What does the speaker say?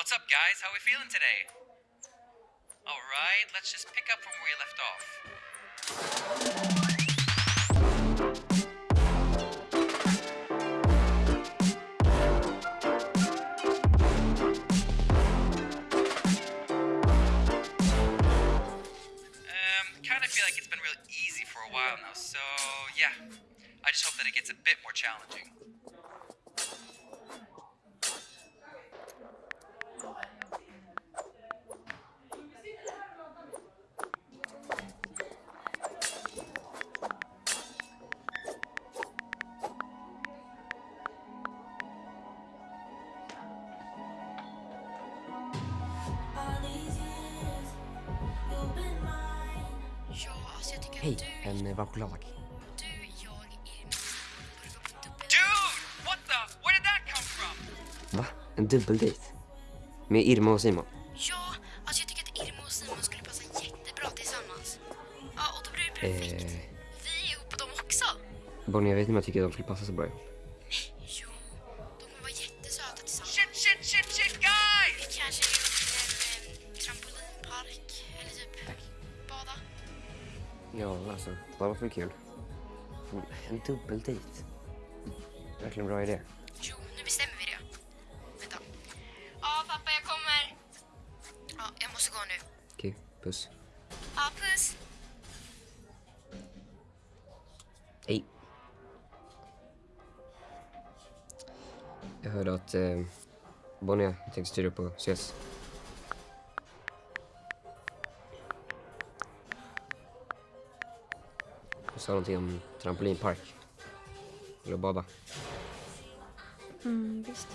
What's up, guys? How we feeling today? All right, let's just pick up from where we left off. Um, kind of feel like it's been real easy for a while now, so yeah. I just hope that it gets a bit more challenging. Did that come from? Va? En dubbeldejt? Med Irma och Simon? Ja, alltså jag tycker att Irma och Simon skulle passa jättebra tillsammans. Ja, och då blir det perfekt. Eh, Vi är ihop och de också. Bonnie, jag vet inte om jag tycker att de skulle passa så bra ihop. Ja, alltså, det var för kul. En dubbeldejt? Verkligen bra idé. Jo, nu bestämmer vi det. Vänta. Ja, pappa, jag kommer. Ja, jag måste gå nu. Okej, puss. Ja, puss. Hej. Jag hörde att eh, Bonnie tänkte styra upp och ses. Hon sa någonting om trampolinpark. Eller bada. Mm, visst.